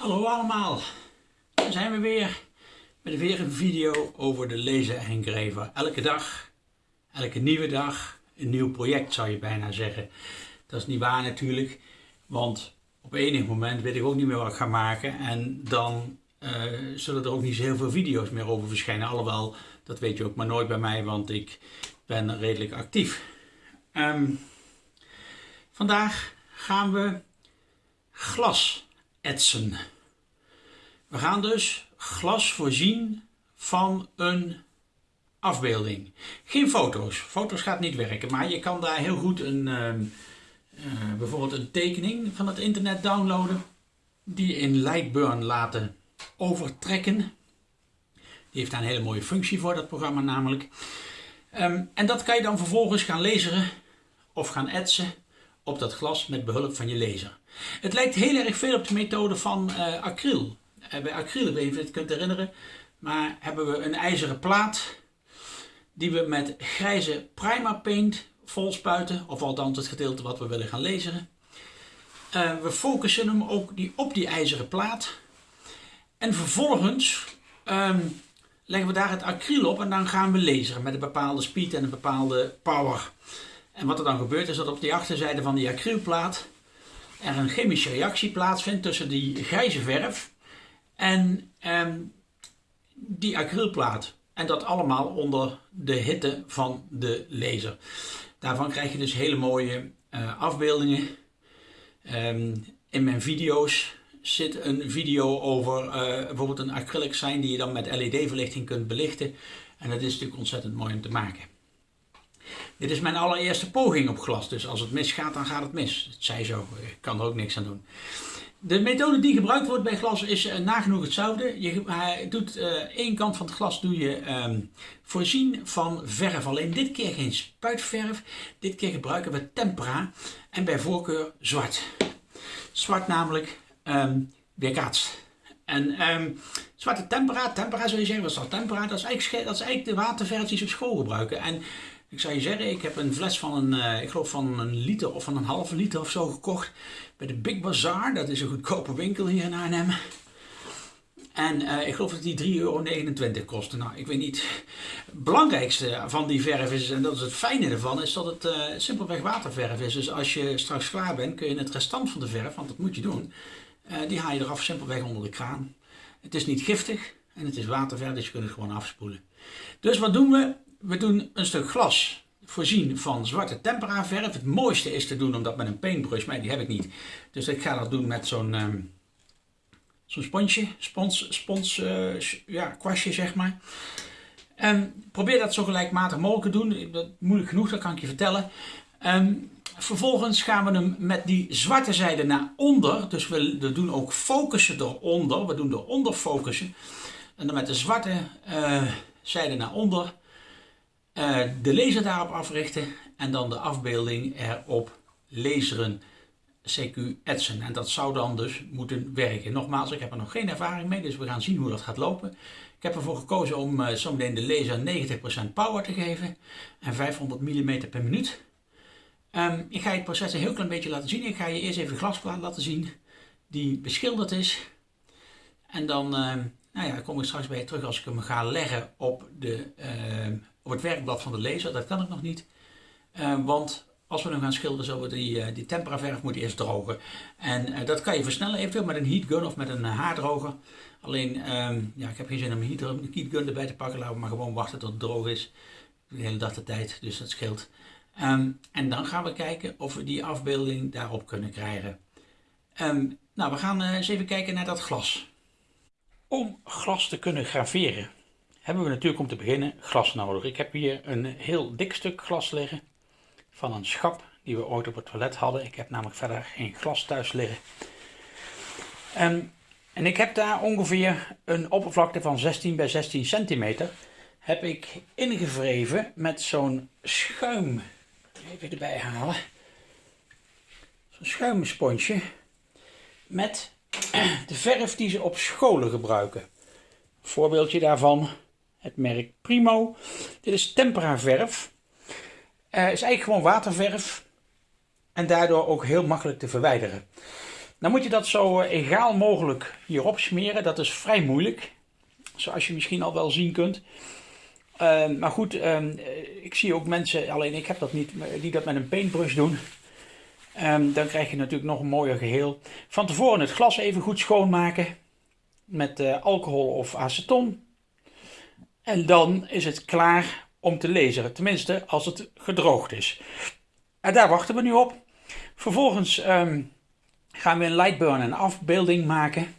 Hallo allemaal, daar zijn we weer met weer een video over de lezen en schrijven. Elke dag, elke nieuwe dag, een nieuw project zou je bijna zeggen. Dat is niet waar natuurlijk, want op enig moment weet ik ook niet meer wat ik ga maken en dan uh, zullen er ook niet zo heel veel video's meer over verschijnen. Alhoewel, dat weet je ook maar nooit bij mij, want ik ben redelijk actief. Um, vandaag gaan we glas etsen. We gaan dus glas voorzien van een afbeelding. Geen foto's. Foto's gaat niet werken, maar je kan daar heel goed een, uh, uh, bijvoorbeeld een tekening van het internet downloaden. Die in Lightburn laten overtrekken. Die heeft daar een hele mooie functie voor, dat programma namelijk. Um, en dat kan je dan vervolgens gaan lezen of gaan etsen op dat glas met behulp van je laser. Het lijkt heel erg veel op de methode van uh, acryl. Uh, bij acryl, ik weet niet of je het kunt herinneren, maar hebben we een ijzeren plaat die we met grijze primer paint vol spuiten, of althans het gedeelte wat we willen gaan lezen. Uh, we focussen hem ook die op die ijzeren plaat. En vervolgens um, leggen we daar het acryl op en dan gaan we lezen met een bepaalde speed en een bepaalde power. En wat er dan gebeurt is dat op de achterzijde van die acrylplaat er een chemische reactie plaatsvindt tussen die grijze verf en eh, die acrylplaat. En dat allemaal onder de hitte van de laser. Daarvan krijg je dus hele mooie uh, afbeeldingen. Um, in mijn video's zit een video over uh, bijvoorbeeld een acrylic sign die je dan met LED-verlichting kunt belichten. En dat is natuurlijk ontzettend mooi om te maken. Dit is mijn allereerste poging op glas, dus als het misgaat, dan gaat het mis. Het zij zo, ik kan er ook niks aan doen. De methode die gebruikt wordt bij glas is uh, nagenoeg hetzelfde. Je doet uh, één kant van het glas doe je um, voorzien van verf. Alleen dit keer geen spuitverf. Dit keer gebruiken we tempera en bij voorkeur zwart. Zwart namelijk um, weerkaatst. En um, zwarte tempera, tempera zou je zeggen, wat is dat tempera? Dat is eigenlijk, dat is eigenlijk de waterverf die ze op school gebruiken. En ik zou je zeggen, ik heb een fles van een, uh, ik geloof van een liter of van een halve liter of zo gekocht bij de Big Bazaar. Dat is een goedkope winkel hier in Arnhem. En uh, ik geloof dat die 3,29 euro kostte. Nou, ik weet niet. Het belangrijkste van die verf is, en dat is het fijne ervan, is dat het uh, simpelweg waterverf is. Dus als je straks klaar bent, kun je het restant van de verf, want dat moet je doen, die haal je eraf simpelweg onder de kraan. Het is niet giftig en het is waterverf, dus je kunt het gewoon afspoelen. Dus wat doen we? We doen een stuk glas voorzien van zwarte tempera verf. Het mooiste is te doen om dat met een paintbrush, maar die heb ik niet. Dus ik ga dat doen met zo'n um, zo'n sponsje, spons, spons uh, ja, kwastje zeg maar. Um, probeer dat zo gelijkmatig mogelijk te doen. Dat moeilijk genoeg, dat kan ik je vertellen. Um, vervolgens gaan we hem met die zwarte zijde naar onder. Dus we, doen ook focussen eronder. We doen eronder focussen. En dan met de zwarte uh, zijde naar onder de laser daarop africhten en dan de afbeelding erop laseren, CQ etsen. En dat zou dan dus moeten werken. Nogmaals, ik heb er nog geen ervaring mee, dus we gaan zien hoe dat gaat lopen. Ik heb ervoor gekozen om uh, zometeen de laser 90% power te geven en 500 mm per minuut. Um, ik ga je het proces een heel klein beetje laten zien. Ik ga je eerst even de glasplaat laten zien die beschilderd is. En dan uh, nou ja, kom ik straks bij terug als ik hem ga leggen op de, uh, op het werkblad van de laser. Dat kan ik nog niet. Uh, want als we hem gaan schilderen, zullen we die, uh, die tempera verf eerst drogen. En uh, dat kan je versnellen eventueel met een heat gun of met een haardroger. Alleen, um, ja, ik heb geen zin om een heat gun erbij te pakken. Laten we maar gewoon wachten tot het droog is. De hele dag de tijd, dus dat scheelt. En dan gaan we kijken of we die afbeelding daarop kunnen krijgen. Nou, we gaan eens even kijken naar dat glas. Om glas te kunnen graveren hebben we natuurlijk om te beginnen glas nodig. Ik heb hier een heel dik stuk glas liggen van een schap die we ooit op het toilet hadden. Ik heb namelijk verder geen glas thuis liggen. En, en ik heb daar ongeveer een oppervlakte van 16 bij 16 centimeter heb ik ingevreven met zo'n schuim. Even erbij halen. Zo'n schuimsponsje met de verf die ze op scholen gebruiken. Een voorbeeldje daarvan het merk Primo. Dit is tempera verf. Uh, is eigenlijk gewoon waterverf. En daardoor ook heel makkelijk te verwijderen. Dan moet je dat zo egaal mogelijk hierop smeren. Dat is vrij moeilijk. Zoals je misschien al wel zien kunt. Ehm, maar goed, ehm, ik zie ook mensen, alleen ik heb dat niet, die dat met een paintbrush doen. Um, dan krijg je natuurlijk nog een mooier geheel. Van tevoren het glas even goed schoonmaken. Met uh, alcohol of aceton. En dan is het klaar om te lezen. Tenminste, als het gedroogd is. En daar wachten we nu op. Vervolgens gaan we in Lightburn een afbeelding maken.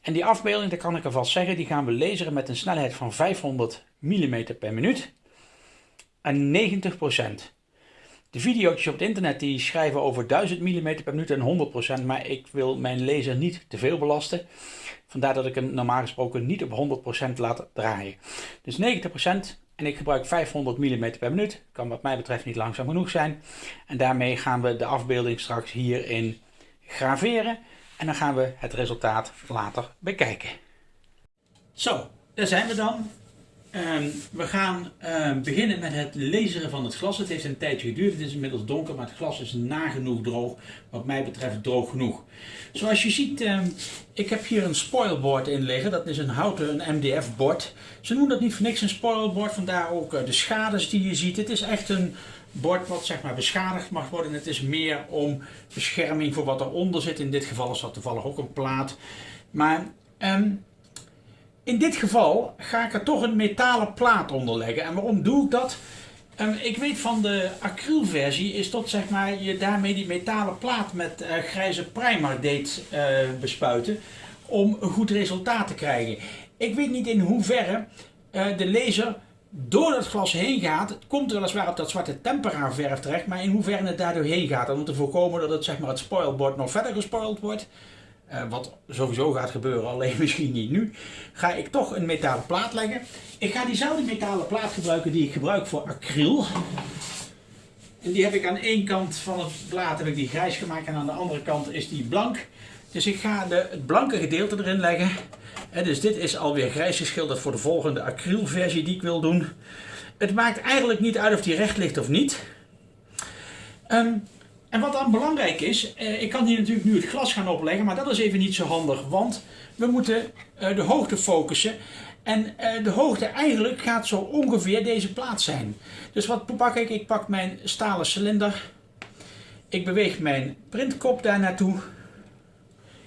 En die afbeelding, dat kan ik alvast zeggen, die gaan we lezen met een snelheid van 500 mm per minuut. En 90%. De video's op het internet die schrijven over 1000 mm per minuut en 100%, maar ik wil mijn lezer niet te veel belasten. Vandaar dat ik hem normaal gesproken niet op 100% laat draaien. Dus 90% en ik gebruik 500 mm per minuut. Kan wat mij betreft niet langzaam genoeg zijn. En daarmee gaan we de afbeelding straks hierin graveren. En dan gaan we het resultaat later bekijken. Zo, daar zijn we dan. Ehm, we gaan ehm, beginnen met het lezen van het glas. Het heeft een tijdje geduurd. Het is inmiddels donker, maar het glas is nagenoeg droog. Wat mij betreft droog genoeg. Zoals je ziet, uh, ik heb hier een spoilboard in liggen. Dat is een houten, een MDF-bord. Ze noemen dat niet voor niks een spoilboard. Vandaar ook uh, de schades die je ziet. Het is echt een bord wat zeg maar beschadigd mag worden. Het is meer om bescherming voor wat eronder zit. In dit geval is dat toevallig ook een plaat. Maar um, in dit geval ga ik er toch een metalen plaat onder leggen. En waarom doe ik dat? Um, ik weet van de acrylversie is dat zeg maar je daarmee die metalen plaat met uh, grijze primer deed uh, bespuiten om een goed resultaat te krijgen. Ik weet niet in hoeverre uh, de laser door het glas heen gaat. Het komt weliswaar op dat zwarte tempera verf terecht, maar in hoeverre het daardoor heen gaat. Om te voorkomen dat het, zeg maar, het spoilboard nog verder gespoild wordt. Uh, wat sowieso gaat gebeuren, alleen misschien niet nu. Ga ik toch een metalen plaat leggen. Ik ga diezelfde metalen plaat gebruiken die ik gebruik voor acryl. En die heb ik aan één kant van het plaat heb ik die grijs gemaakt en aan de andere kant is die blank. Dus ik ga de, het blanke gedeelte erin leggen. En dus dit is alweer grijs geschilderd voor de volgende acrylversie die ik wil doen. Het maakt eigenlijk niet uit of die recht ligt of niet. Um, en wat dan belangrijk is, eh, ik kan hier natuurlijk nu het glas gaan opleggen, maar dat is even niet zo handig, want we moeten eh, de hoogte focussen. En eh, de hoogte eigenlijk gaat zo ongeveer deze plaats zijn. Dus wat pak ik? Ik pak mijn stalen cilinder. Ik beweeg mijn printkop daar naartoe.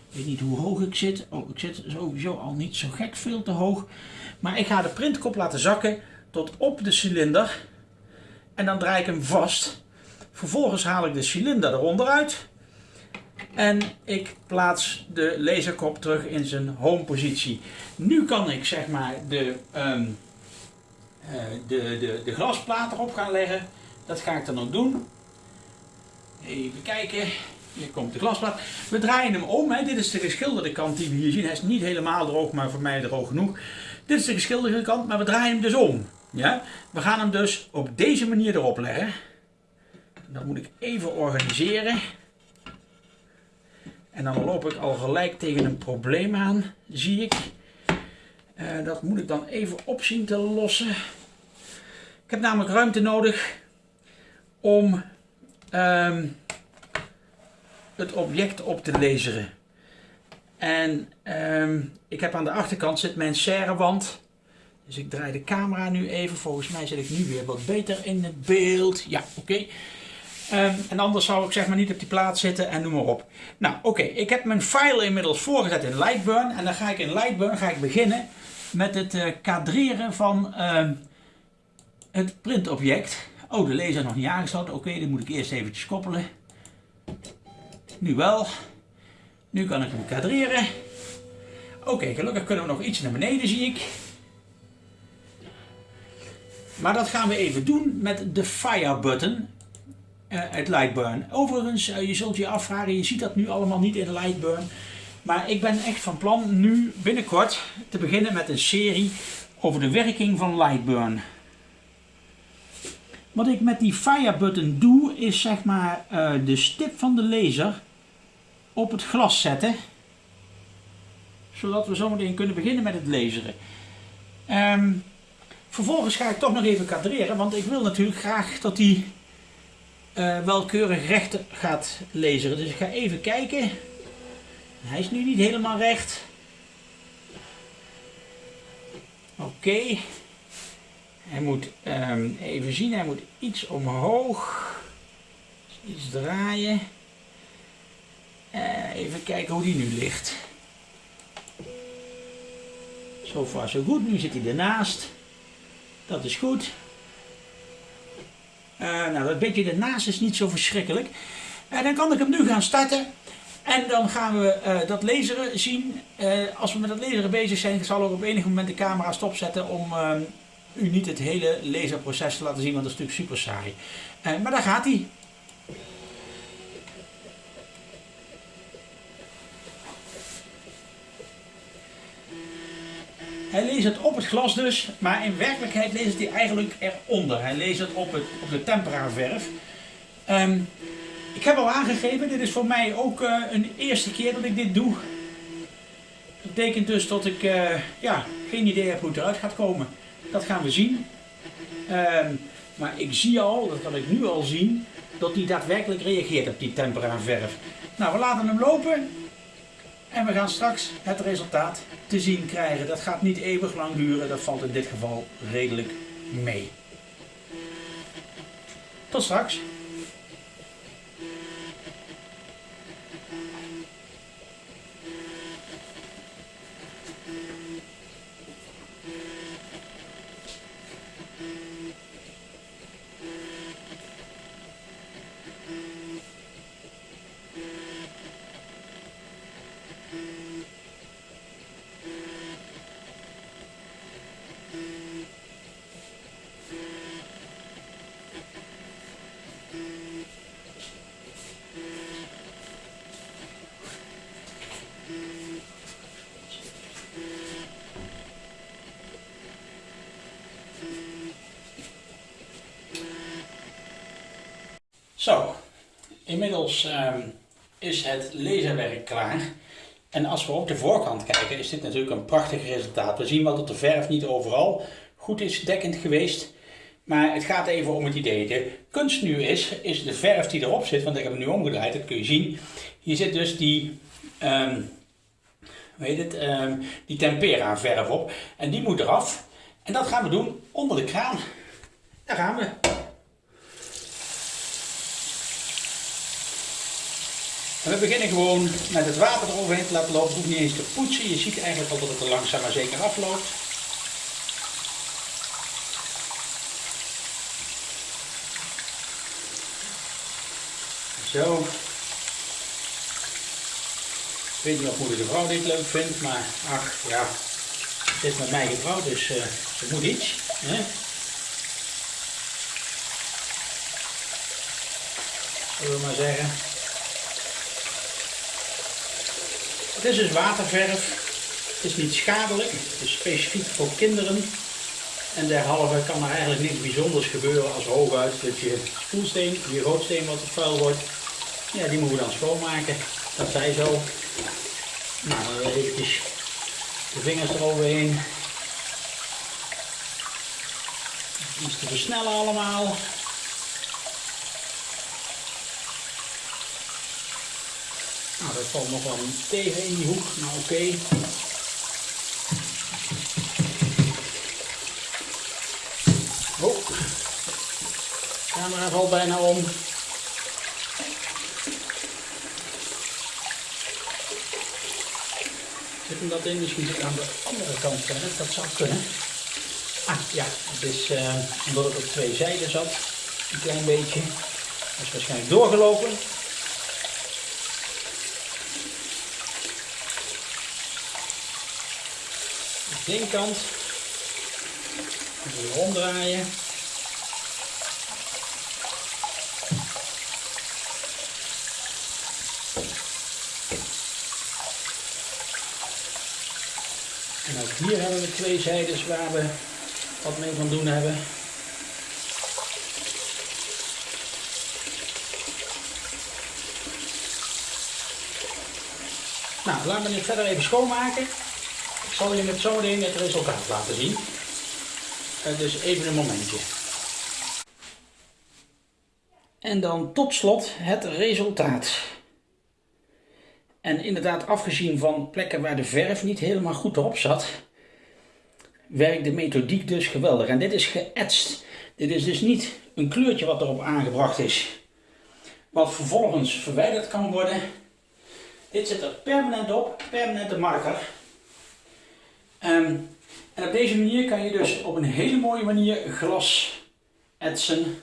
Ik weet niet hoe hoog ik zit. Oh, ik zit sowieso al niet zo gek veel te hoog. Maar ik ga de printkop laten zakken tot op de cilinder. En dan draai ik hem vast. Vervolgens haal ik de cilinder eronder uit. En ik plaats de laserkop terug in zijn home positie. Nu kan ik zeg maar de, um, de, de, de glasplaat erop gaan leggen. Dat ga ik dan ook doen. Even kijken. Hier komt de glasplaat. We draaien hem om. Hè. Dit is de geschilderde kant die we hier zien. Hij is niet helemaal droog, maar voor mij droog genoeg. Dit is de geschilderde kant, maar we draaien hem dus om. Ja? We gaan hem dus op deze manier erop leggen. Dat moet ik even organiseren. En dan loop ik al gelijk tegen een probleem aan, zie ik. Uh, dat moet ik dan even opzien te lossen. Ik heb namelijk ruimte nodig om um, het object op te lezen. En um, ik heb aan de achterkant zit mijn serrewand. Dus ik draai de camera nu even. Volgens mij zit ik nu weer wat beter in het beeld. Ja, oké. Um, en anders zou ik zeg maar niet op die plaats zitten en noem maar op. Nou oké, ik heb mijn file inmiddels voorgezet in Lightburn. En dan ga ik in Lightburn ga ik beginnen met het uh, kadreren van uh, het printobject. Oh, de laser nog niet aangesloten. Oké, die moet ik eerst eventjes koppelen. Nu wel. Nu kan ik hem kadreren. Oké, gelukkig kunnen we nog iets naar beneden, zie ik. Maar dat gaan we even doen met de fire button eh, Lightburn. Overigens, eh, je zult je afvragen, je ziet dat nu allemaal niet in Lightburn. Maar ik ben echt van plan nu binnenkort te beginnen met een serie over de werking van Lightburn. Wat ik met die fire button doe, is zeg maar uh, de stip van de laser op het glas zetten. Zodat we zometeen kunnen beginnen met het laseren. Um, vervolgens ga ik toch nog even kadreren, want ik wil natuurlijk graag dat die uh, welkeurig recht gaat lezen. Dus ik ga even kijken Hij is nu niet helemaal recht. Oké. Hij moet ehm, even zien, hij moet iets omhoog. Iets draaien. Uh, even kijken hoe die nu ligt. Zo far zo goed. Nu zit hij ernaast. Dat is goed. Nou, dat beetje ernaast is niet zo verschrikkelijk. En dan kan ik hem nu gaan starten. En dan gaan we uh, dat laseren zien. als we met dat laseren bezig zijn, zal ik op enig moment de camera stopzetten om ehm, u niet het hele laserproces te laten zien, want dat is natuurlijk super saai. maar daar gaat hij. Hij leest het op het glas dus, maar in werkelijkheid leest hij eigenlijk eronder. Hij leest het op, het, op de tempera verf. Ehm, ik heb al aangegeven, dit is voor mij ook uh, een eerste keer dat ik dit doe. Dat betekent dus dat ik uh, ja, geen idee heb hoe het eruit gaat komen. Dat gaan we zien. Um, maar ik zie al, dat kan ik nu al zien, dat hij daadwerkelijk reageert op die tempera verf. Nou, we laten hem lopen. En we gaan straks het resultaat te zien krijgen. Dat gaat niet eeuwig lang duren, dat valt in dit geval redelijk mee. Tot straks. Zo, inmiddels uh, is het laserwerk klaar. En als we op de voorkant kijken, is dit natuurlijk een prachtig resultaat. We zien wel dat de verf niet overal goed is dekkend geweest. Maar het gaat even om het idee. De kunst nu is, is de verf die erop zit, want ik heb hem nu omgedraaid, dat kun je zien. Hier zit dus die, um, het, um, die tempera verf op. En die moet eraf. En dat gaan we doen onder de kraan. Daar gaan we. We beginnen gewoon met het water eroverheen te laten lopen. Hoeft niet eens te poetsen. Je ziet eigenlijk al dat het er langzaam maar zeker afloopt. Zo. Ik weet niet of moeder de vrouw dit leuk vindt, maar ach ja, het is met mij getrouwd, dus uh, ze moet iets. Hè? Zullen we maar zeggen. Het is dus waterverf. Het is niet schadelijk. Het is specifiek voor kinderen. En derhalve kan er eigenlijk niks bijzonders gebeuren als hooguit dat je spoelsteen, je roodsteen wat te vuil wordt, ja, die moeten we dan schoonmaken. Dat zij zo. Nou, eventjes de vingers eroverheen. Iets te versnellen allemaal. Nou, dat valt nog wel tegen in die hoek. Nou, oké. Okay. Oh, de camera valt bijna om. Zit hem dat in? Misschien zit aan de andere kant verder. Dat zou kunnen. Ah, ja, het is uh, omdat het op twee zijden zat. Een klein beetje. Dat is waarschijnlijk doorgelopen. Linkerkant. Even ronddraaien. En ook hier hebben we twee zijdes waar we wat mee van doen hebben. Nou, laten we het verder even schoonmaken zal je met zometeen het resultaat laten zien. Uh, dus even een momentje. En dan tot slot het resultaat. En inderdaad, afgezien van plekken waar de verf niet helemaal goed erop zat, werkt de methodiek dus geweldig. En dit is geëtst. Dit is dus niet een kleurtje wat erop aangebracht is, wat vervolgens verwijderd kan worden. Dit zit er permanent op, permanente marker. Ehm, en op deze manier kan je dus op een hele mooie manier glas etsen.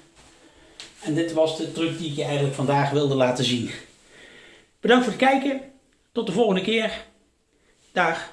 En dit was de truc die ik je eigenlijk vandaag wilde laten zien. Bedankt voor het kijken. Tot de volgende keer. Dag.